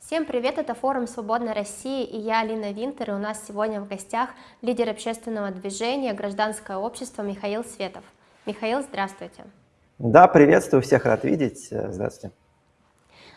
Всем привет, это форум «Свободной России» и я Алина Винтер, и у нас сегодня в гостях лидер общественного движения «Гражданское общество» Михаил Светов. Михаил, здравствуйте. Да, приветствую, всех рад видеть, здравствуйте.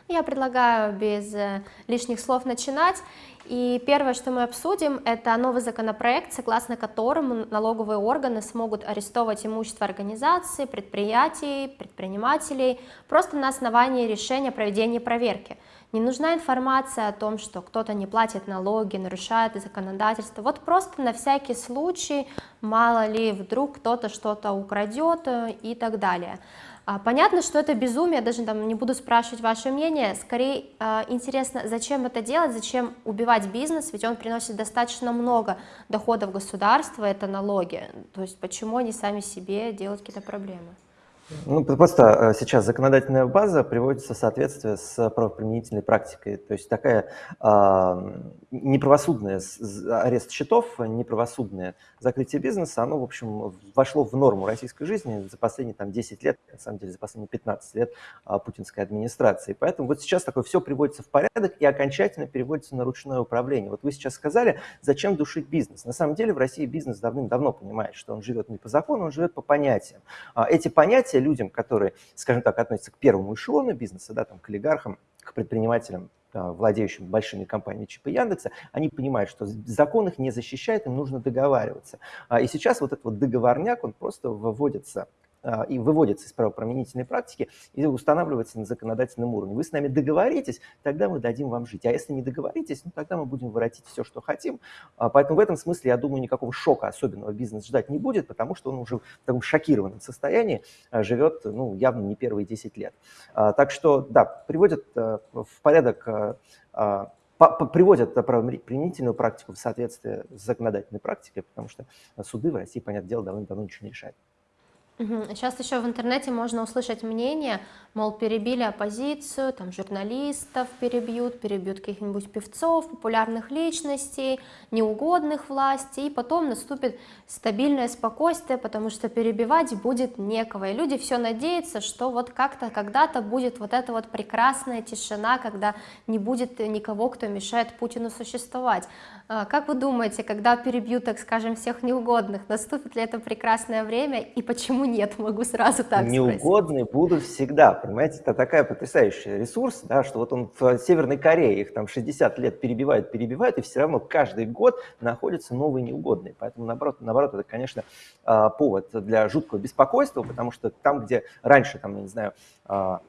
Я предлагаю без э, лишних слов начинать. И первое, что мы обсудим, это новый законопроект, согласно которому налоговые органы смогут арестовывать имущество организаций, предприятий, предпринимателей просто на основании решения о проведении проверки. Не нужна информация о том, что кто-то не платит налоги, нарушает законодательство. Вот просто на всякий случай, мало ли, вдруг кто-то что-то украдет э, и так далее. А, понятно, что это безумие, даже там не буду спрашивать ваше мнение, скорее э, интересно, зачем это делать, зачем убивать бизнес, ведь он приносит достаточно много доходов государства, это налоги, то есть почему они сами себе делают какие-то проблемы? Ну, просто э, сейчас законодательная база приводится в соответствие с правоприменительной практикой. То есть такая э, неправосудная арест счетов, неправосудное закрытие бизнеса, оно, в общем, вошло в норму российской жизни за последние там, 10 лет, на самом деле за последние 15 лет э, путинской администрации. Поэтому вот сейчас такое все приводится в порядок и окончательно переводится на ручное управление. Вот вы сейчас сказали, зачем душить бизнес. На самом деле в России бизнес давным-давно понимает, что он живет не по закону, он живет по понятиям. Эти понятия людям, которые, скажем так, относятся к первому эшелону бизнеса, да, там, к олигархам, к предпринимателям, владеющим большими компаниями типа Яндекса, они понимают, что закон их не защищает, им нужно договариваться. А, и сейчас вот этот вот договорняк, он просто выводится и выводится из правоприменительной практики и устанавливается на законодательном уровне. Вы с нами договоритесь, тогда мы дадим вам жить. А если не договоритесь, ну, тогда мы будем воротить все, что хотим. А, поэтому в этом смысле, я думаю, никакого шока особенного бизнес ждать не будет, потому что он уже в таком шокированном состоянии а, живет ну, явно не первые 10 лет. Так что, да, приводят в порядок приводят правоприменительную практику в соответствие с законодательной практикой, потому что суды в России, понятное дело, давно-давно ничего не решают. Сейчас еще в интернете можно услышать мнение, мол, перебили оппозицию, там журналистов перебьют, перебьют каких-нибудь певцов, популярных личностей, неугодных власти, и потом наступит стабильное спокойствие, потому что перебивать будет некого. И люди все надеются, что вот как-то когда-то будет вот эта вот прекрасная тишина, когда не будет никого, кто мешает Путину существовать. А, как вы думаете, когда перебьют, так скажем, всех неугодных, наступит ли это прекрасное время и почему почему нет? Могу сразу так Неугодные спросить. будут всегда, понимаете, это такая потрясающий ресурс, да, что вот он в Северной Корее, их там 60 лет перебивают, перебивают, и все равно каждый год находятся новые неугодные. Поэтому, наоборот, наоборот это, конечно, а, повод для жуткого беспокойства, потому что там, где раньше, там, я не знаю, а,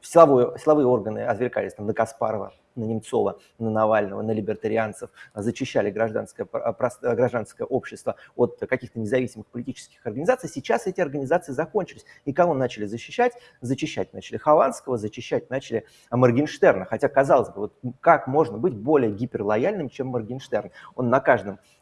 силовые, силовые органы отвлекались там, на Каспарова, на Немцова, на Навального, на либертарианцев, зачищали гражданское, гражданское общество от каких-то независимых политических организаций. Сейчас эти организации закончились. И кого начали защищать? Зачищать начали Хованского, зачищать начали Моргенштерна. Хотя, казалось бы, вот как можно быть более гиперлояльным, чем Моргенштерн? Он на каждом а,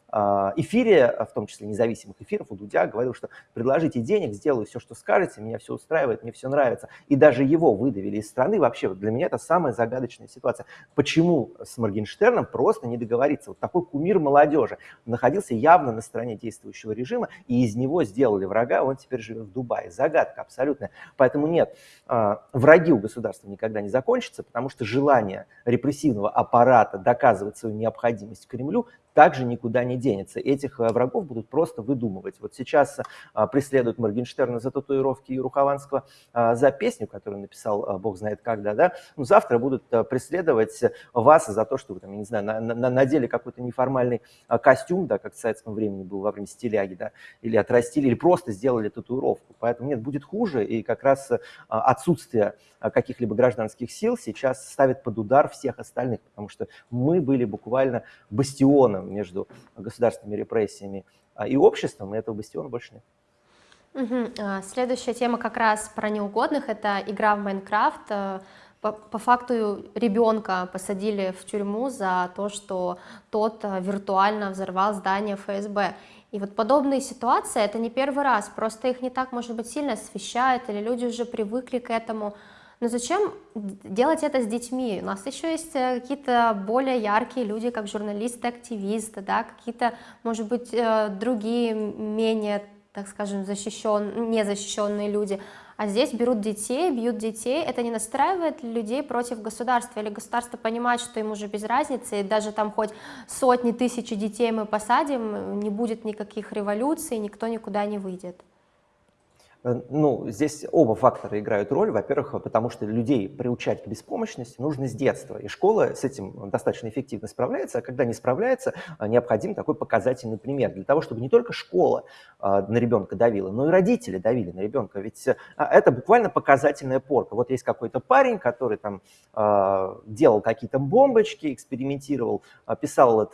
эфире, а, в том числе независимых эфиров, у Дудя говорил, что предложите денег, сделаю все, что скажете, меня все устраивает, мне все нравится. И даже его выдавили из страны. Вообще, для меня это самая загадочная ситуация. Почему с Моргенштерном просто не договориться? Вот такой кумир молодежи находился явно на стороне действующего режима, и из него сделали врага, он теперь живет в Дубае. Загадка абсолютная. Поэтому нет, а, враги у государства никогда не закончатся, потому что желание репрессивного аппарата доказывать свою необходимость Кремлю также никуда не денется. Этих э, врагов будут просто выдумывать. Вот сейчас а, преследуют Моргенштерна за татуировки и Рухованского а, за песню, которую написал бог знает когда, да, ну, завтра будут преследовать вас за то, что вы там, я не знаю, на, на, надели какой-то неформальный костюм, да, как в советском времени был во время стиляги, да, или отрастили, или просто сделали татуировку. Поэтому нет, будет хуже, и как раз отсутствие каких-либо гражданских сил сейчас ставит под удар всех остальных, потому что мы были буквально бастионом между государственными репрессиями а, и обществом, и этого бастиона больше нет. Угу. Следующая тема как раз про неугодных, это игра в Майнкрафт. Э, по, по факту ребенка посадили в тюрьму за то, что тот виртуально взорвал здание ФСБ. И вот подобные ситуации, это не первый раз, просто их не так, может быть, сильно освещают, или люди уже привыкли к этому. Но зачем делать это с детьми? У нас еще есть э, какие-то более яркие люди, как журналисты, активисты, да, какие-то, может быть, э, другие менее, так скажем, защищен, незащищенные люди. А здесь берут детей, бьют детей, это не настраивает людей против государства, или государство понимает, что им уже без разницы, и даже там хоть сотни тысяч детей мы посадим, не будет никаких революций, никто никуда не выйдет. Э, ну, здесь оба фактора играют роль. Во-первых, потому что людей приучать к беспомощности нужно с детства. И школа с этим достаточно эффективно справляется, а когда не справляется, э, необходим такой показательный пример. Для того, чтобы не только школа э, на ребенка давила, но и родители давили на ребенка. Ведь это буквально показательная порка. Вот есть какой-то парень, который там делал какие-то бомбочки, экспериментировал, писал,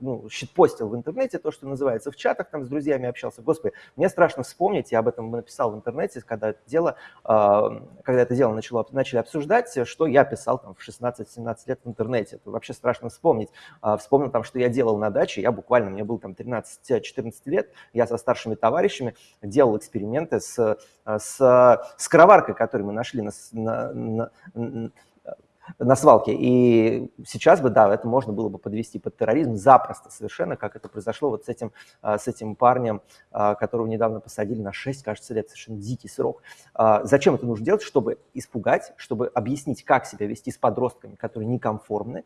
ну, щитпостил в интернете, то, что называется, в чатах там с друзьями общался. Господи, мне страшно вспомнить, я об этом написал писал в интернете, когда это дело, а, когда это дело начало, начали обсуждать, что я писал там в 16-17 лет в интернете. Это вообще страшно вспомнить. А, вспомнил там, что я делал на даче, я буквально, мне было там 13-14 лет, я со старшими товарищами делал эксперименты с, с скороваркой, которую мы нашли на, на, на, на свалке. И сейчас бы, да, это можно было бы подвести под терроризм запросто совершенно, как это произошло вот с этим, а, с этим парнем, а, которого недавно посадили на 6, кажется, лет, совершенно дикий срок. А, зачем это нужно делать? Чтобы испугать, чтобы объяснить, как себя вести с подростками, которые неконформны.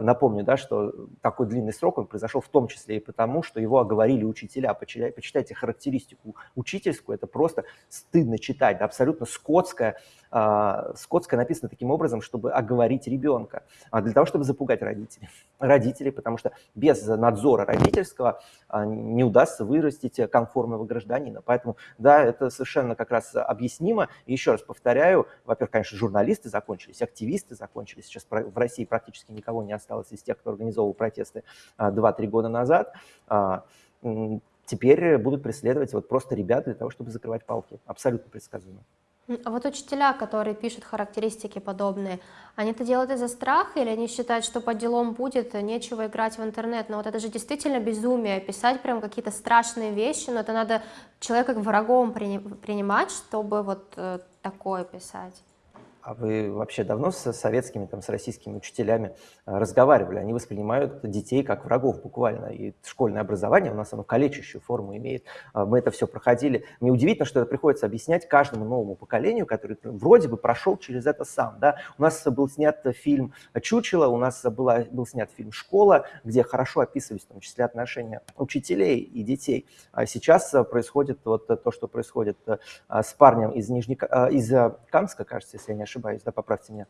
Напомню, да, что такой длинный срок он произошел в том числе и потому, что его оговорили учителя. Почитайте характеристику учительскую, это просто стыдно читать, да, абсолютно скотская, скотская написано таким образом, чтобы оговорить ребенка, а для того, чтобы запугать родителей. Родителей, потому что без надзора родительского а, не удастся вырастить конформного гражданина. Поэтому, да, это совершенно как раз объяснимо. Еще раз повторяю, во-первых, конечно, журналисты закончились, активисты закончились. Сейчас в России практически никого не осталось из тех, кто организовывал протесты 2-3 а, года назад теперь будут преследовать вот просто ребят для того, чтобы закрывать палки. Абсолютно предсказуемо. А вот учителя, которые пишут характеристики подобные, они это делают из-за страха или они считают, что по делам будет, нечего играть в интернет? Но вот это же действительно безумие, писать прям какие-то страшные вещи, но это надо человека врагом принимать, чтобы вот э, такое писать. А вы вообще давно с советскими, там, с российскими учителями э, разговаривали? Они воспринимают детей как врагов буквально. И школьное образование у нас оно калечащую форму имеет. А мы это все проходили. Мне удивительно, что это приходится объяснять каждому новому поколению, который вроде бы прошел через это сам. Да? У нас был снят фильм «Чучело», у нас была, был снят фильм «Школа», где хорошо описывались в том числе отношения учителей и детей. А сейчас происходит вот то, что происходит э, с парнем из, Нижнека, э, из Камска, кажется, если я не ошибаюсь, ошибаюсь, да, поправьте меня,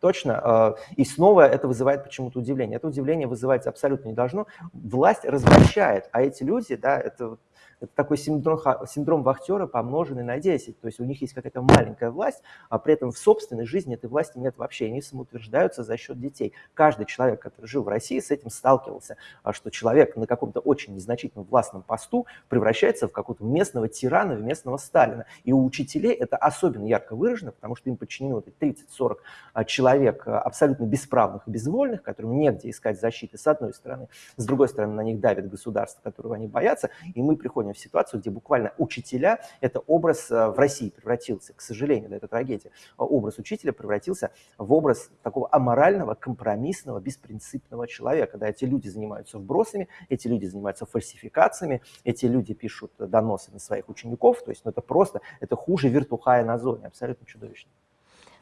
точно. А, и снова это вызывает почему-то удивление. Это удивление вызывать абсолютно не должно. Власть развращает, а эти люди, да, это это такой синдром, синдром вахтера, помноженный на 10. То есть у них есть какая-то маленькая власть, а при этом в собственной жизни этой власти нет вообще. Они самоутверждаются за счет детей. Каждый человек, который жил в России, с этим сталкивался, а что человек на каком-то очень незначительном властном посту превращается в какого-то местного тирана, в местного Сталина. И у учителей это особенно ярко выражено, потому что им подчинены вот 30-40 а, человек а, абсолютно бесправных и безвольных, которым негде искать защиты, с одной стороны. С другой стороны, на них давит государство, которого они боятся, и мы приходим в ситуацию, где буквально учителя, это образ э, в России превратился, к сожалению, да, это трагедия, а образ учителя превратился в образ такого аморального, компромиссного, беспринципного человека. Да, эти люди занимаются вбросами, эти люди занимаются фальсификациями, эти люди пишут доносы на своих учеников, то есть ну, это просто, это хуже вертухая на зоне, абсолютно чудовищно.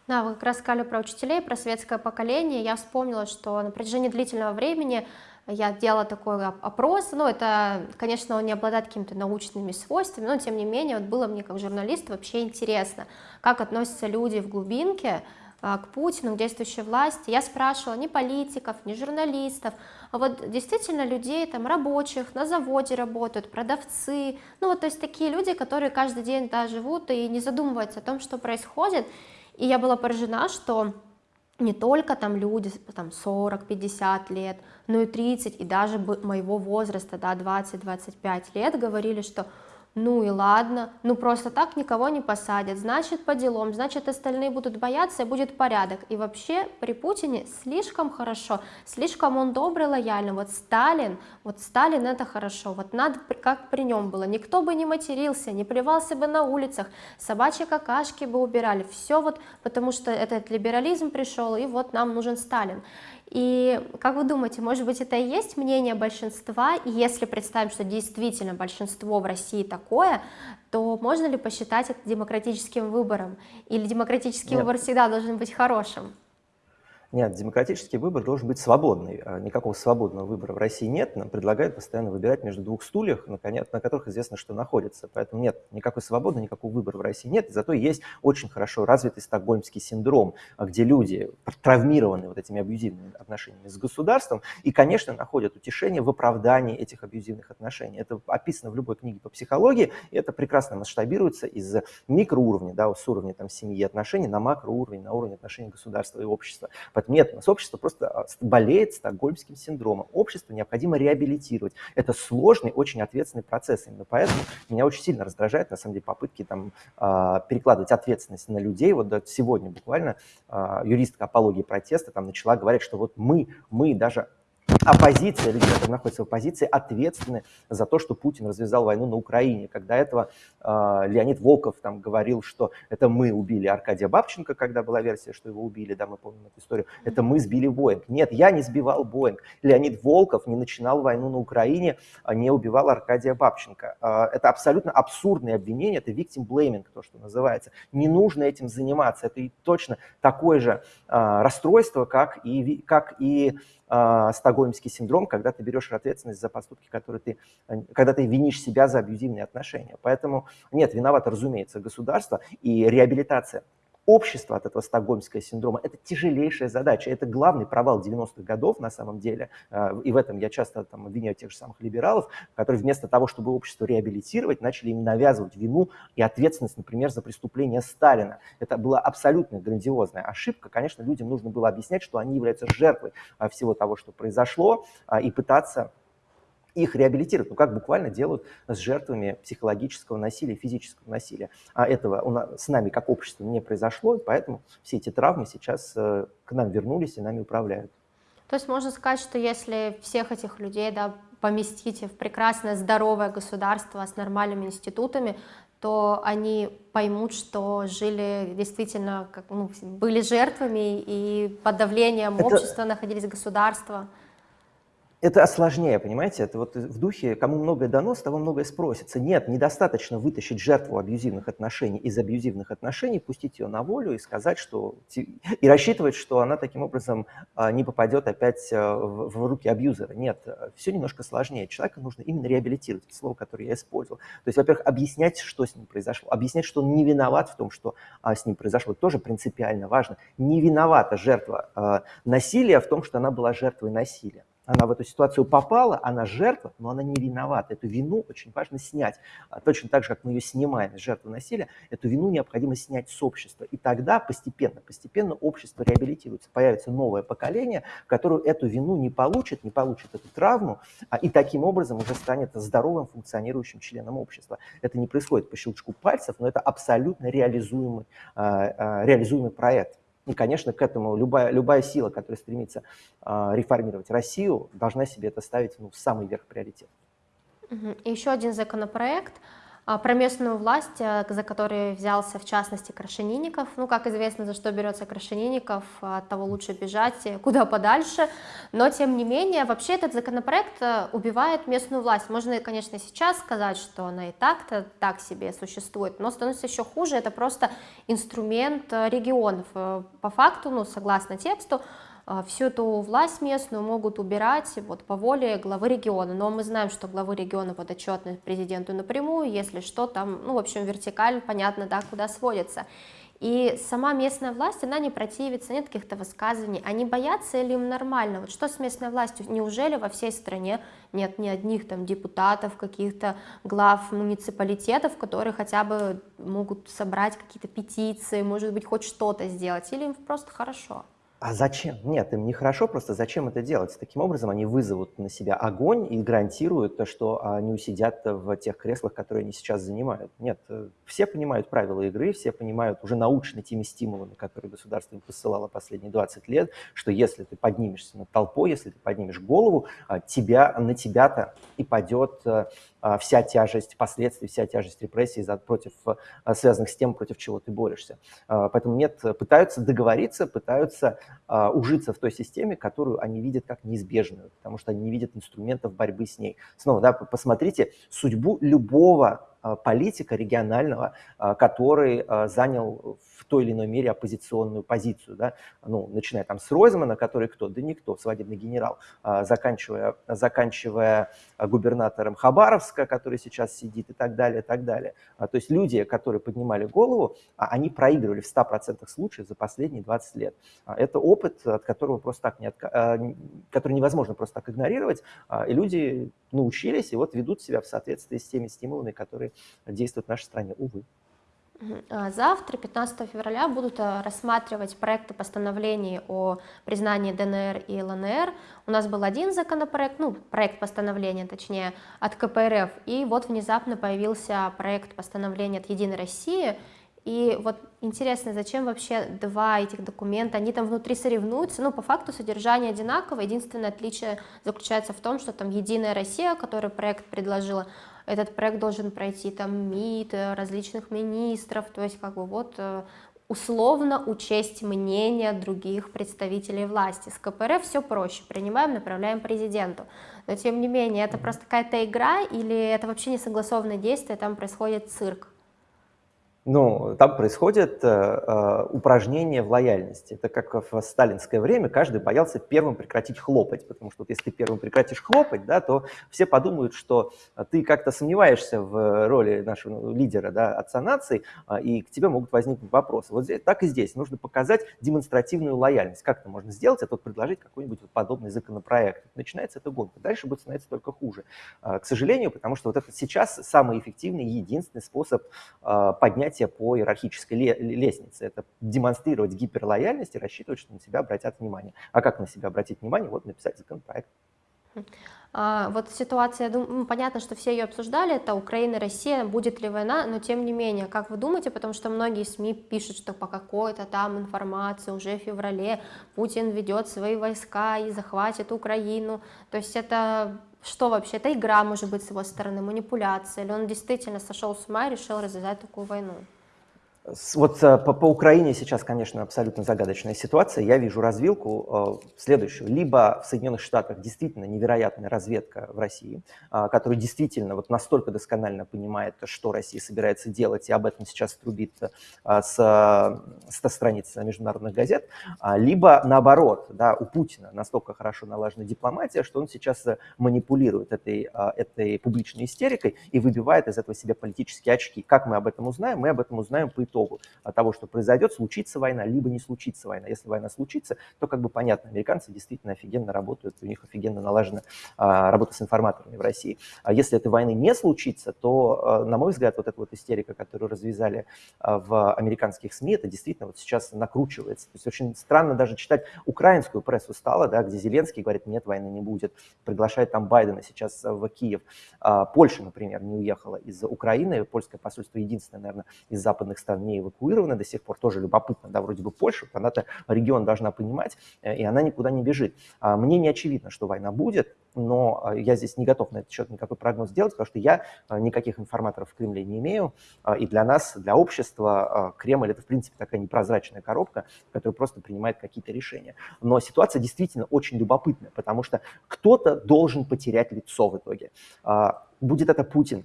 Да, вы как раз сказали про учителей, про светское поколение. Я вспомнила, что на протяжении длительного времени я делала такой опрос, ну, это, конечно, он не обладает какими-то научными свойствами, но, тем не менее, вот было мне как журналист вообще интересно, как относятся люди в глубинке а, к Путину, к действующей власти. Я спрашивала ни политиков, ни журналистов, а вот действительно людей, там, рабочих, на заводе работают, продавцы, ну, вот, то есть такие люди, которые каждый день да, живут и не задумываются о том, что происходит, и я была поражена, что не только там люди там 40-50 лет, но и 30, и даже моего возраста, да, 20-25 лет говорили, что ну и ладно, ну просто так никого не посадят, значит по делам, значит остальные будут бояться и будет порядок. И вообще при Путине слишком хорошо, слишком он добрый, лояльный. Вот Сталин, вот Сталин это хорошо, вот надо как при нем было, никто бы не матерился, не плевался бы на улицах, собачьи какашки бы убирали, все вот потому что этот либерализм пришел и вот нам нужен Сталин. И как вы думаете, может быть, это и есть мнение большинства, и если представим, что действительно большинство в России такое, то можно ли посчитать это демократическим выбором? Или демократический Нет. выбор всегда должен быть хорошим? Нет, демократический выбор должен быть свободный. А никакого свободного выбора в России нет. Нам предлагают постоянно выбирать между двух стульях, на, которых известно, что находится. Поэтому нет, никакой свободы, никакого выбора в России нет. Зато есть очень хорошо развитый стокгольмский синдром, а, где люди травмированы вот этими абьюзивными отношениями с государством и, конечно, находят утешение в оправдании этих абьюзивных отношений. Это описано в любой книге по психологии, и это прекрасно масштабируется из микроуровня, да, с уровня там, семьи отношений на макроуровень, на уровень отношений государства и общества. Поэтому нет, общество просто а, болеет стокгольмским синдромом. Общество необходимо реабилитировать. Это сложный, очень ответственный процесс. Именно поэтому меня очень сильно раздражает, на самом деле, попытки там, а, перекладывать ответственность на людей. Вот сегодня буквально а, юристка апологии протеста там начала говорить, что вот мы, мы даже оппозиция, люди, которые находятся в оппозиции, ответственны за то, что Путин развязал войну на Украине. Когда этого э, Леонид Волков там говорил, что это мы убили Аркадия Бабченко, когда была версия, что его убили, да, мы помним эту историю, это мы сбили Боинг. Нет, я не сбивал Боинг. Леонид Волков не начинал войну на Украине, а не убивал Аркадия Бабченко. Э, это абсолютно абсурдное обвинение, это victim blaming, то, что называется. Не нужно этим заниматься. Это и точно такое же э, расстройство, как и, как и э, стокгольмский синдром, когда ты берешь ответственность за поступки, которые ты, когда ты винишь себя за абьюзивные отношения. Поэтому нет, виновато, разумеется, государство и реабилитация общество от этого стокгольмского синдрома – это тяжелейшая задача. Это главный провал 90-х годов на самом деле. Э, и в этом я часто там, обвиняю тех же самых либералов, которые вместо того, чтобы общество реабилитировать, начали им навязывать вину и ответственность, например, за преступление Сталина. Это была абсолютно грандиозная ошибка. Конечно, людям нужно было объяснять, что они являются жертвой э, всего того, что произошло, э, и пытаться их реабилитировать, ну как буквально делают с жертвами психологического насилия, физического насилия. А этого у нас, с нами как общество не произошло, и поэтому все эти травмы сейчас э, к нам вернулись и нами управляют. То есть можно сказать, что если всех этих людей да, поместить в прекрасное здоровое государство с нормальными институтами, то они поймут, что жили действительно, как, ну, были жертвами и под давлением Это... общества находились государства это осложнее, понимаете? Это вот в духе, кому многое дано, с того многое спросится. Нет, недостаточно вытащить жертву абьюзивных отношений из абьюзивных отношений, пустить ее на волю и сказать, что... И рассчитывать, что она таким образом а, не попадет опять а, в руки абьюзера. Нет, все немножко сложнее. Человека нужно именно реабилитировать, это слово, которое я использовал. То есть, во-первых, объяснять, что с ним произошло, объяснять, что он не виноват в том, что а, с ним произошло. Это тоже принципиально важно. Не виновата жертва насилия в том, что она была жертвой насилия она в эту ситуацию попала, она жертва, но она не виновата. Эту вину очень важно снять. А точно так же, как мы ее снимаем с жертвы насилия, эту вину необходимо снять с общества. И тогда постепенно, постепенно общество реабилитируется. Появится новое поколение, которое эту вину не получит, не получит эту травму, а и таким образом уже станет здоровым функционирующим членом общества. Это не происходит по щелчку пальцев, но это абсолютно реализуемый, а, а, реализуемый проект. И, конечно, к этому любая, любая сила, которая стремится э, реформировать Россию, должна себе это ставить ну, в самый верх приоритет. И еще один законопроект – про местную власть, э, за который взялся в частности Крашенинников. Ну, как известно, за что берется Крашенинников, от того лучше бежать э, куда подальше. Но, тем не менее, вообще этот законопроект э, убивает местную власть. Можно, конечно, сейчас сказать, что она и так-то так себе существует, но становится еще хуже. Это просто инструмент регионов. По факту, ну, согласно тексту, а, всю эту власть местную могут убирать вот по воле главы региона, но мы знаем, что главы региона подотчетны президенту напрямую, если что, там, ну, в общем, вертикаль, понятно, да, куда сводится. И сама местная власть, она не противится, нет каких-то высказываний, они боятся или им нормально? Вот что с местной властью? Неужели во всей стране нет ни одних там депутатов, каких-то глав муниципалитетов, которые хотя бы могут собрать какие-то петиции, может быть, хоть что-то сделать, или им просто хорошо? А зачем? Нет, им нехорошо, просто зачем это делать? Таким образом они вызовут на себя огонь и гарантируют то, что они усидят в тех креслах, которые они сейчас занимают. Нет, э, все понимают правила игры, все понимают уже научно теми стимулами, которые государство им посылало последние 20 лет, что если ты поднимешься над толпой, если ты поднимешь голову, а, тебя, на тебя-то и падет э, вся тяжесть последствий, вся тяжесть репрессий против, а, связанных с тем, против чего ты борешься. Поэтому нет, пытаются договориться, пытаются а, ужиться в той системе, которую они видят как неизбежную, потому что они не видят инструментов борьбы с ней. Снова, да, посмотрите судьбу любого а, политика регионального, а, который а, занял в той или иной мере оппозиционную позицию. Да? Ну, начиная там с Ройзмана, который кто? Да никто, свадебный генерал, заканчивая, заканчивая губернатором Хабаровска, который сейчас сидит и так далее, и так далее. То есть люди, которые поднимали голову, они проигрывали в 100% случаев за последние 20 лет. Это опыт, от которого просто так не отка... который невозможно просто так игнорировать, и люди научились и вот ведут себя в соответствии с теми стимулами, которые действует в нашей стране, увы. А завтра, 15 февраля, будут э, рассматривать проекты постановлений о признании ДНР и ЛНР. У нас был один законопроект, ну, проект постановления, точнее, от КПРФ, и вот внезапно появился проект постановления от Единой России, и вот интересно, зачем вообще два этих документа, они там внутри соревнуются, ну, по факту содержание одинаково, единственное отличие заключается в том, что там Единая Россия, который проект предложила, этот проект должен пройти там МИД, э, различных министров, то есть как бы вот э, условно учесть мнение других представителей власти. С КПРФ все проще, принимаем, направляем президенту. Но тем не менее, это просто какая-то игра или это вообще не согласованное действие, там происходит цирк? Ну, там происходит э, э, упражнение в лояльности. Это как в сталинское время каждый боялся первым прекратить хлопать, потому что вот если ты первым прекратишь хлопать, да, то все подумают, что ты как-то сомневаешься в роли нашего лидера, да, отца нации, э, и к тебе могут возникнуть вопросы. Вот здесь, так и здесь. Нужно показать демонстративную лояльность. Как это можно сделать? Это вот предложить какой-нибудь вот подобный законопроект. Начинается эта гонка. Дальше будет становиться только хуже. Э, к сожалению, потому что вот это сейчас самый эффективный единственный способ э, поднять поднятие по иерархической лестнице. Это демонстрировать гиперлояльность и рассчитывать, что на себя обратят внимание. А как на себя обратить внимание? Вот написать законопроект. А, вот ситуация, ну, понятно, что все ее обсуждали, это Украина, Россия, будет ли война, но тем не менее, как вы думаете, потому что многие СМИ пишут, что по какой-то там информации уже в феврале Путин ведет свои войска и захватит Украину, то есть это что вообще, это игра может быть с его стороны, манипуляция, или он действительно сошел с ума и решил развязать такую войну? Вот э, по, по Украине сейчас, конечно, абсолютно загадочная ситуация. Я вижу развилку э, следующую. Либо в Соединенных Штатах действительно невероятная разведка в России, э, которая действительно вот настолько досконально понимает, что Россия собирается делать, и об этом сейчас трубит э, с, с страниц международных газет. А, либо наоборот, да, у Путина настолько хорошо налажена дипломатия, что он сейчас э, манипулирует этой, э, этой публичной истерикой и выбивает из этого себе политические очки. Как мы об этом узнаем? Мы об этом узнаем по итогу итогу того, что произойдет, случится война, либо не случится война. Если война случится, то как бы понятно, американцы действительно офигенно работают, у них офигенно налажена а, работа с информаторами в России. А если этой войны не случится, то, а, на мой взгляд, вот эта вот истерика, которую развязали а, в американских СМИ, это действительно вот сейчас накручивается. То есть очень странно даже читать украинскую прессу стало, да, где Зеленский говорит, нет, войны не будет, приглашает там Байдена сейчас в Киев. Польша, например, не уехала из Украины, польское посольство единственное, наверное, из западных стран не эвакуированы до сих пор, тоже любопытно, да, вроде бы Польша, она-то регион должна понимать, э, и она никуда не бежит. А мне не очевидно, что война будет, но э, я здесь не готов на этот счет никакой прогноз делать, потому что я э, никаких информаторов в Кремле не имею, и для нас, для общества, Кремль – это, в принципе, такая непрозрачная коробка, которая просто принимает какие-то решения. Но ситуация действительно очень любопытная, потому что кто-то должен потерять лицо в итоге. А, будет это Путин,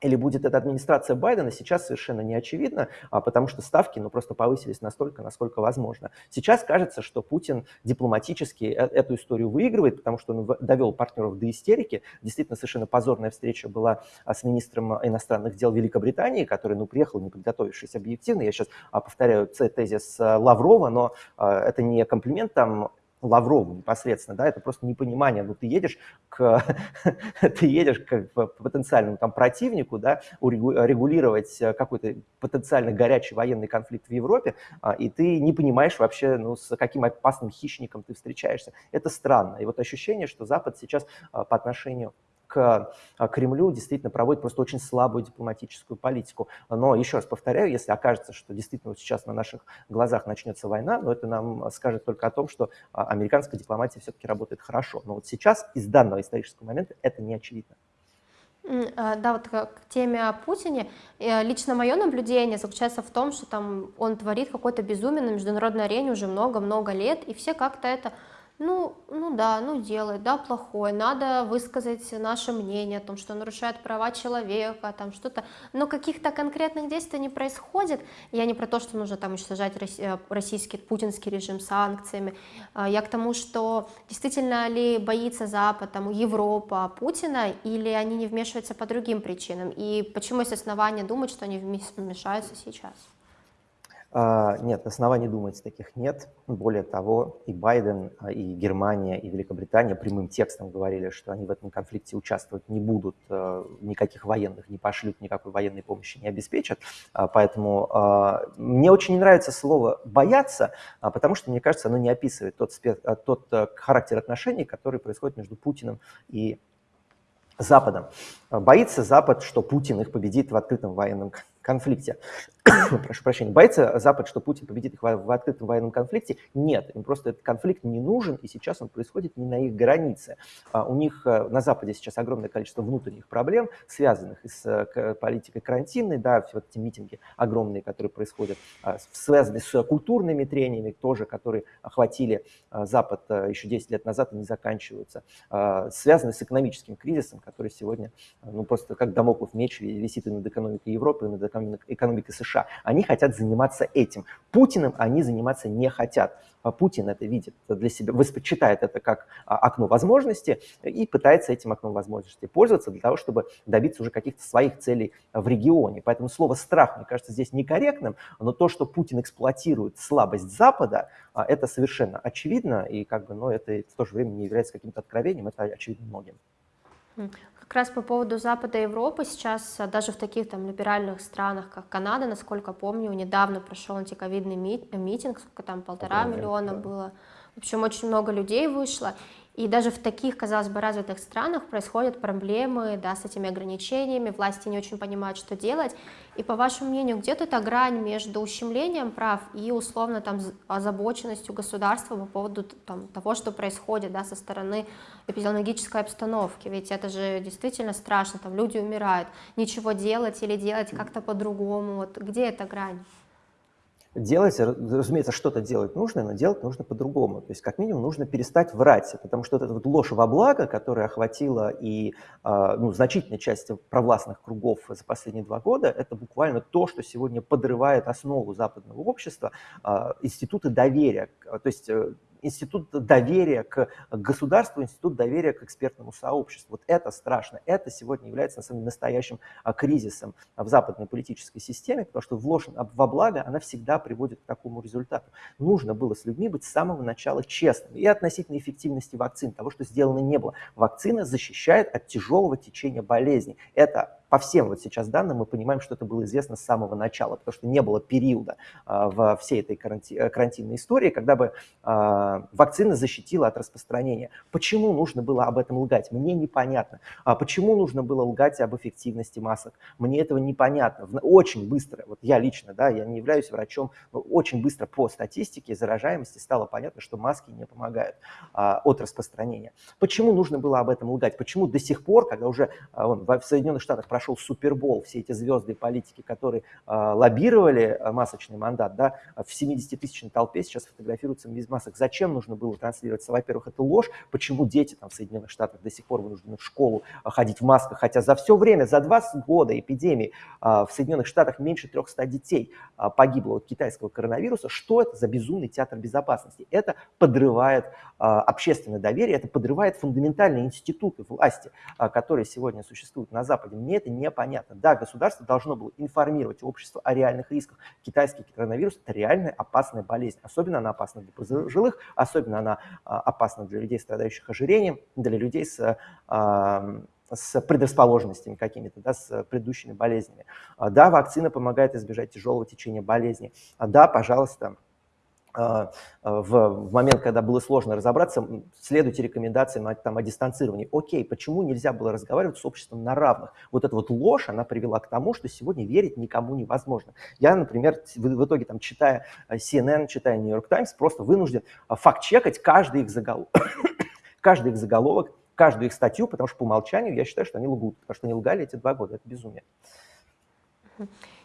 или будет это администрация Байдена, сейчас совершенно не очевидно, а, потому что ставки ну, просто повысились настолько, насколько возможно. Сейчас кажется, что Путин дипломатически э, эту историю выигрывает, потому что он довел партнеров до истерики. Действительно, совершенно позорная встреча была а, с министром иностранных дел Великобритании, который ну, приехал, не подготовившись объективно. Я сейчас а, повторяю тезис Лаврова, но это не комплимент там Лаврову непосредственно, да, это просто непонимание, ну ты едешь к, ты едешь к потенциальному там противнику, да, регулировать э, какой-то потенциально горячий военный конфликт в Европе, а, и ты не понимаешь вообще, ну, с каким опасным хищником ты встречаешься. Это странно. И вот ощущение, что Запад сейчас а, по отношению к а, Кремлю действительно проводит просто очень слабую дипломатическую политику. Но еще раз повторяю, если окажется, что действительно вот сейчас на наших глазах начнется война, но это нам скажет только о том, что а, американская дипломатия все-таки работает хорошо. Но вот сейчас из данного исторического момента это не очевидно. А, да, вот к теме о Путине. Лично мое наблюдение заключается в том, что там он творит какой-то безумие на международной арене уже много-много лет, и все как-то это ну, ну да, ну делает, да, плохое, надо высказать наше мнение о том, что нарушает права человека, там что-то, но каких-то конкретных действий не происходит. Я не про то, что нужно там уничтожать э, российский, путинский режим санкциями, а я к тому, что действительно ли боится Запад, там, Европа Путина, или они не вмешиваются по другим причинам, и почему есть основания думать, что они вмешаются сейчас? А, нет, оснований думать таких нет. Более того, и Байден, а, и Германия, и Великобритания прямым текстом говорили, что они в этом конфликте участвовать не будут, а, никаких военных не пошлют, никакой военной помощи не обеспечат. Поэтому мне очень не нравится слово «бояться», потому что, мне кажется, оно не описывает тот, тот характер отношений, который происходит между Путиным и Западом. Боится Запад, что Путин их победит в открытом военном конфликте. Прошу прощения. Боится Запад, что Путин победит их в, в открытом военном конфликте? Нет, им просто этот конфликт не нужен, и сейчас он происходит не на их границе. А у них э, на Западе сейчас огромное количество внутренних проблем, связанных с э, политикой карантинной, да, все вот эти митинги огромные, которые происходят, а, связанные с культурными трениями тоже, которые охватили а, Запад э, еще 10 лет назад и не заканчиваются, связанные с экономическим кризисом, который сегодня, ну, просто как домоклов меч висит и над экономикой Европы, и над экономикой США. Они хотят заниматься этим. Путиным они заниматься не хотят. А Путин это видит для себя, воспочитает это как а, окно возможностей и пытается этим окном возможностей пользоваться для того, чтобы добиться уже каких-то своих целей в регионе. Поэтому слово «страх», мне кажется, здесь некорректным, но то, что Путин эксплуатирует слабость Запада, а, это совершенно очевидно, и как бы, но это в то же время не является каким-то откровением, это очевидно многим. Как раз по поводу Запада и Европы сейчас а, даже в таких там либеральных странах, как Канада, насколько помню, недавно прошел антиковидный митинг, сколько там, полтора миллиона да. было. В общем, очень много людей вышло. И даже в таких, казалось бы, развитых странах происходят проблемы да, с этими ограничениями, власти не очень понимают, что делать. И по вашему мнению, где тут эта грань между ущемлением прав и условно там озабоченностью государства по поводу там, того, что происходит да, со стороны эпидемиологической обстановки? Ведь это же действительно страшно, там люди умирают, ничего делать или делать как-то по-другому. Вот где эта грань? Делать, разумеется, что-то делать нужно, но делать нужно по-другому. То есть, как минимум, нужно перестать врать, потому что вот эта вот ложь во благо, которая охватила и а, ну, значительную часть провластных кругов за последние два года, это буквально то, что сегодня подрывает основу западного общества, а, институты доверия. То есть э, институт доверия к государству, институт доверия к экспертному сообществу. Вот это страшно. Это сегодня является на самом деле настоящим а, кризисом в западной политической системе, потому что вложен во благо, она всегда приводит к такому результату. Нужно было с людьми быть с самого начала честным. И относительно эффективности вакцин, того, что сделано не было. Вакцина защищает от тяжелого течения болезни. Это по всем вот сейчас данным мы понимаем, что это было известно с самого начала, потому что не было периода а, во всей этой каранти э, карантинной истории, когда бы а, вакцина защитила от распространения. Почему нужно было об этом лгать? Мне непонятно. А почему нужно было лгать об эффективности масок? Мне этого непонятно. Очень быстро, вот я лично, да, я не являюсь врачом, но очень быстро по статистике заражаемости стало понятно, что маски не помогают а, от распространения. Почему нужно было об этом лгать? Почему до сих пор, когда уже вон, в Соединенных Штатах прошел прошел Супербол, все эти звезды политики, которые э, лоббировали э, масочный мандат, да, в 70-тысячной толпе сейчас фотографируются без масок. Зачем нужно было транслироваться? Во-первых, это ложь. Почему дети там в Соединенных Штатах до сих пор вынуждены в школу э, ходить в масках, хотя за все время, за 20 года эпидемии э, в Соединенных Штатах меньше 300 детей э, погибло от китайского коронавируса. Что это за безумный театр безопасности? Это подрывает э, общественное доверие, это подрывает фундаментальные институты власти, которые сегодня существуют на Западе. Мне это непонятно. Да, государство должно было информировать общество о реальных рисках. Китайский коронавирус – это реальная опасная болезнь. Особенно она опасна для пожилых, особенно она а, опасна для людей, страдающих ожирением, для людей с а, с предрасположенностями какими-то, да, с предыдущими болезнями. А, да, вакцина помогает избежать тяжелого течения болезни. Да, пожалуйста, в, в момент, когда было сложно разобраться, следуйте рекомендациям там, о дистанцировании. Окей, почему нельзя было разговаривать с обществом на равных? Вот эта вот ложь, она привела к тому, что сегодня верить никому невозможно. Я, например, в, итоге, там, читая э, CNN, читая New York Times, просто вынужден э, факт-чекать каждый их заголовок. каждый их заголовок каждую их статью, потому что по умолчанию я считаю, что они лгут, потому что они лгали эти два года, это безумие.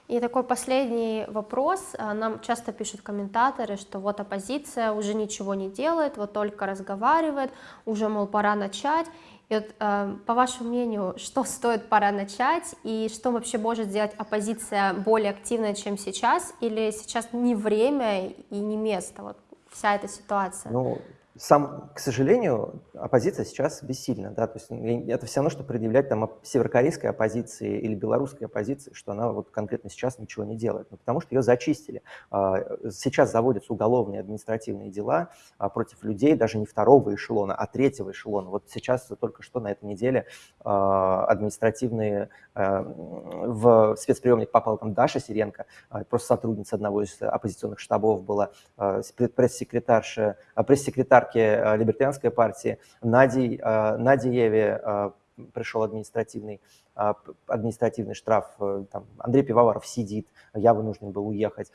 И такой последний вопрос. А, нам часто пишут комментаторы, что вот оппозиция уже ничего не делает, вот только разговаривает, уже, мол, пора начать. И вот, э, по вашему мнению, что стоит пора начать и что вообще может сделать оппозиция более активной, чем сейчас, или сейчас не время и не место, вот вся эта ситуация? Ну, сам, к сожалению, оппозиция сейчас бессильна. Да? То есть это все равно, что предъявлять там северокорейской оппозиции или белорусской оппозиции, что она вот конкретно сейчас ничего не делает. Ну, потому что ее зачистили. А, сейчас заводятся уголовные административные дела а, против людей даже не второго эшелона, а третьего эшелона. Вот сейчас только что на этой неделе а, административные в спецприемник попала там Даша Сиренко, просто сотрудница одного из оппозиционных штабов была, пресс-секретарша, пресс-секретарь подарки э, либертарианской партии. Нади, э, Надиеве э, пришел административный, административный штраф, там, Андрей Пивоваров сидит, я вынужден был уехать.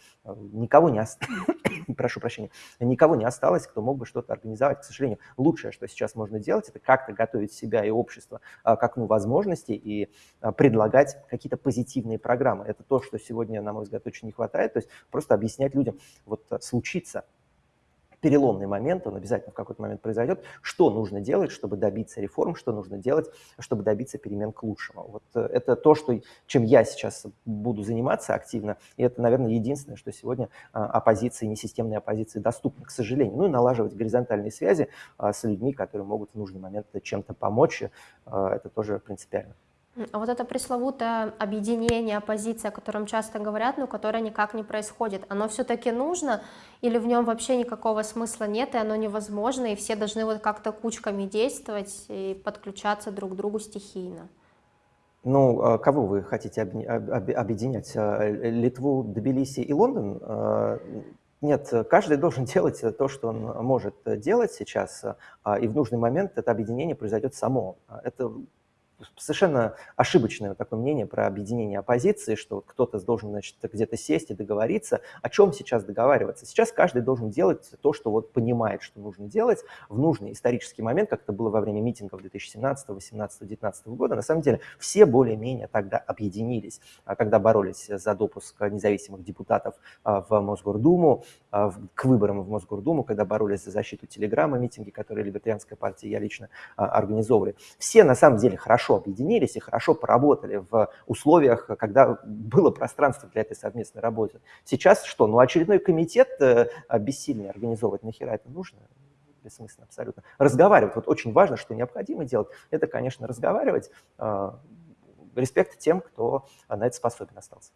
Никого не осталось, прошу прощения, никого не осталось, кто мог бы что-то организовать. К сожалению, лучшее, что сейчас можно делать, это как-то готовить себя и общество к окну возможностей и предлагать какие-то позитивные программы. Это то, что сегодня, на мой взгляд, очень не хватает. То есть просто объяснять людям, вот случится переломный момент, он обязательно в какой-то момент произойдет, что нужно делать, чтобы добиться реформ, что нужно делать, чтобы добиться перемен к лучшему. Вот э, это то, что, чем я сейчас буду заниматься активно, и это, наверное, единственное, что сегодня а, оппозиции, несистемной оппозиции доступно, к сожалению. Ну и налаживать горизонтальные связи а, с людьми, которые могут в нужный момент чем-то помочь, а, это тоже принципиально. А вот это пресловутое объединение, оппозиция, о котором часто говорят, но которое никак не происходит, оно все-таки нужно или в нем вообще никакого смысла нет, и оно невозможно, и все должны вот как-то кучками действовать и подключаться друг к другу стихийно? Ну, а кого вы хотите объединять? А, Литву, Тбилиси и Лондон? Нет, каждый должен делать то, что он может делать сейчас, и в нужный момент это объединение произойдет само. Это совершенно ошибочное такое мнение про объединение оппозиции, что кто-то должен значит, где-то сесть и договориться. О чем сейчас договариваться? Сейчас каждый должен делать то, что вот понимает, что нужно делать в нужный исторический момент, как это было во время митингов 2017, 2018, 2019 года. На самом деле все более-менее тогда объединились, а когда боролись за допуск независимых депутатов а, в Мосгордуму, а, к выборам в Мосгордуму, когда боролись за защиту телеграмма, митинги, которые Либертарианская партия я лично организовывали. Все на самом деле хорошо хорошо объединились и хорошо поработали в условиях, когда было пространство для этой совместной работы. Сейчас что? Ну, очередной комитет э, бессильный организовывать, нахера это нужно? Бессмысленно абсолютно. Разговаривать. Вот очень важно, что необходимо делать, это, конечно, разговаривать. Э, респект тем, кто на это способен остался.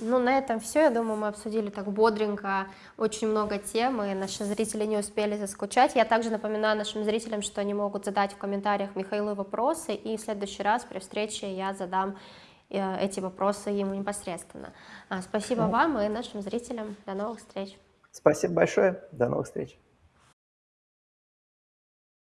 Ну, на этом все. Я думаю, мы обсудили так бодренько очень много тем, и наши зрители не успели заскучать. Я также напоминаю нашим зрителям, что они могут задать в комментариях Михаилу вопросы, и в следующий раз при встрече я задам э, эти вопросы ему непосредственно. А, спасибо вам и нашим зрителям. До новых встреч. Спасибо большое. До новых встреч.